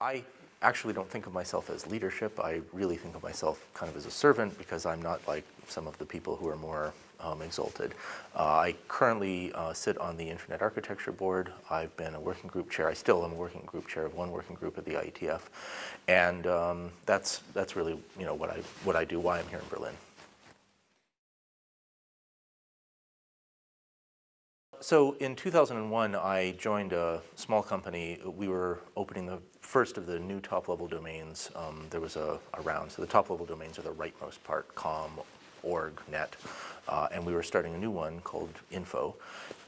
I actually don't think of myself as leadership. I really think of myself kind of as a servant because I'm not like some of the people who are more um, exalted. Uh, I currently uh, sit on the Internet Architecture Board. I've been a working group chair. I still am a working group chair of one working group at the IETF, and um, that's that's really you know what I what I do. Why I'm here in Berlin. So in 2001, I joined a small company. We were opening the first of the new top-level domains. Um, there was a, a, round. So the top-level domains are the rightmost part, com, org, net. Uh, and we were starting a new one called Info.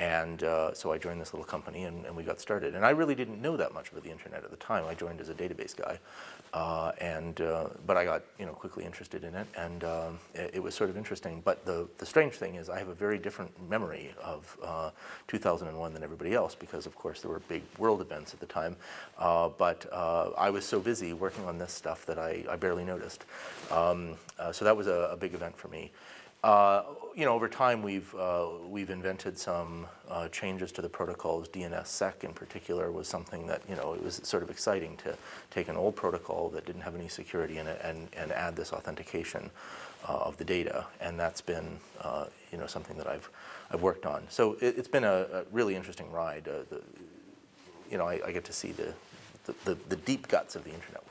And uh, so I joined this little company and, and, we got started. And I really didn't know that much about the internet at the time. I joined as a database guy. Uh, and, uh, but I got you know, quickly interested in it and um, it, it, was sort of interesting. But the, the strange thing is I have a very different memory of uh, 2001 than everybody else because of course there were big world events at the time. But I was so busy working on this stuff that I, I barely noticed. Um, so that was a, a big event for me. Uh, you know, over time we've, uh, we've invented some uh, changes to the protocols. DNSSEC in particular was something that, you know, it was sort of exciting to take an old protocol that didn't have any security in it and, and add this authentication uh, of the data. And that's been, uh, you know, something that I've, I've worked on. So it, has been a, a, really interesting ride. The, you know, I, I, get to see the, the, the, the deep guts of the internet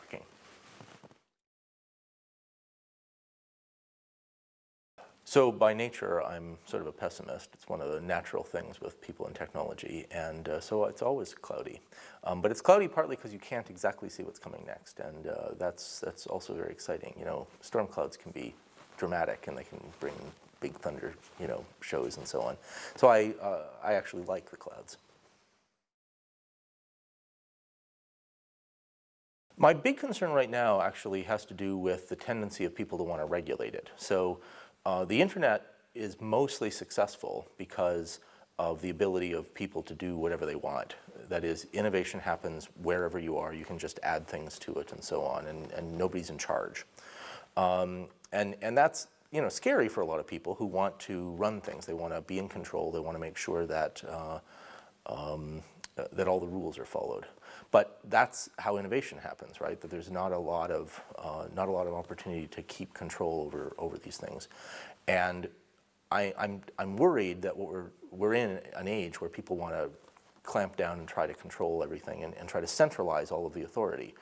So by nature, I'm sort of a pessimist. It's one of the natural things with people in technology, and uh, so it's always cloudy. Um, but it's cloudy partly because you can't exactly see what's coming next, and uh, that's, that's also very exciting. You know, storm clouds can be dramatic, and they can bring big thunder, you know, shows and so on. So I, uh, I actually like the clouds. My big concern right now actually has to do with the tendency of people to want to regulate it. So uh, the internet is mostly successful because of the ability of people to do whatever they want. That is, innovation happens wherever you are. You can just add things to it and so on, and, and nobody's in charge. Um, and, and that's you know, scary for a lot of people who want to run things. They want to be in control. They want to make sure that, uh, um, that all the rules are followed. But that's how innovation happens, right? That there's not a lot of uh, not a lot of opportunity to keep control over over these things, and I, am I'm, I'm worried that we're we're in an age where people want to clamp down and try to control everything and, and try to centralize all of the authority.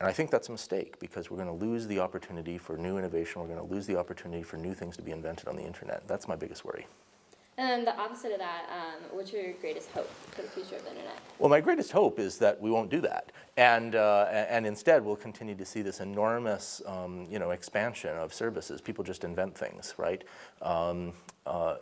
And I think that's a mistake because we're going to lose the opportunity for new innovation. We're going to lose the opportunity for new things to be invented on the internet. That's my biggest worry. And then the opposite of that, um, what's your greatest hope for the future of the internet? Well, my greatest hope is that we won't do that. And, uh, and instead, we'll continue to see this enormous um, you know, expansion of services. People just invent things, right? Um, uh,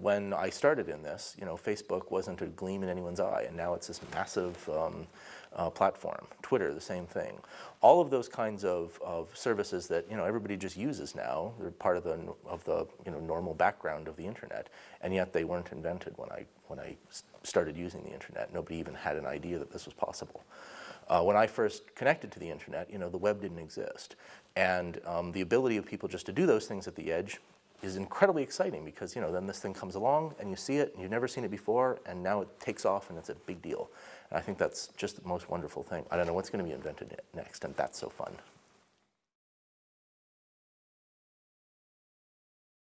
when I started in this, you know, Facebook wasn't a gleam in anyone's eye, and now it's this massive um, uh, platform. Twitter, the same thing. All of those kinds of, of services that you know everybody just uses now, they're part of the of the you know normal background of the internet, and yet they weren't invented when I when I started using the internet. Nobody even had an idea that this was possible. Uh, when I first connected to the internet, you know, the web didn't exist. And um, the ability of people just to do those things at the edge is incredibly exciting because, you know, then this thing comes along and you see it and you've never seen it before and now it takes off and it's a big deal. And I think that's just the most wonderful thing. I don't know what's going to be invented next, and that's so fun.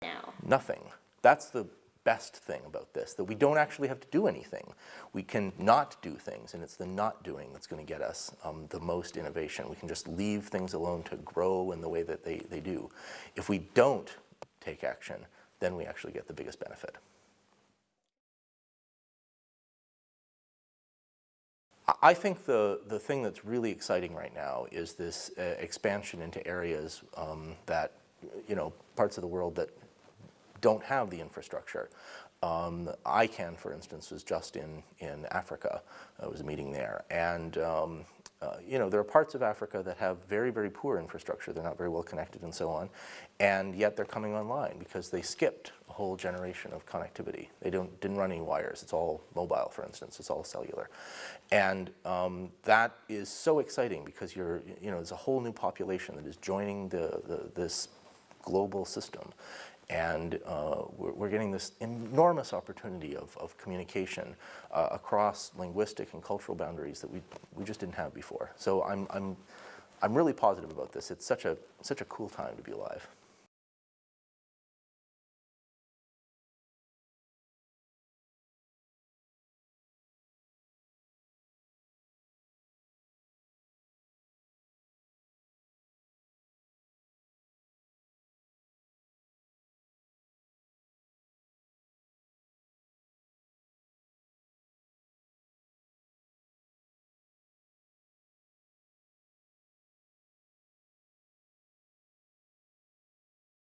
Now. Nothing. That's the best thing about this, that we don't actually have to do anything. We can not do things, and it's the not doing that's going to get us um, the most innovation. We can just leave things alone to grow in the way that they, they do. If we don't take action, then we actually get the biggest benefit. I think the, the thing that's really exciting right now is this uh, expansion into areas um, that, you know, parts of the world that don't have the infrastructure. Um, ICANN, for instance, was just in, in Africa. I was a meeting there. And um, uh, you know, there are parts of Africa that have very, very poor infrastructure. They're not very well connected and so on. And yet they're coming online because they skipped a whole generation of connectivity. They don't, didn't run any wires. It's all mobile, for instance. It's all cellular. And um, that is so exciting because you're, you know, there's a whole new population that is joining the, the, this global system. And uh, we're, we're getting this enormous opportunity of, of communication uh, across linguistic and cultural boundaries that we, we just didn't have before. So I'm, I'm, I'm really positive about this. It's such a, such a cool time to be alive.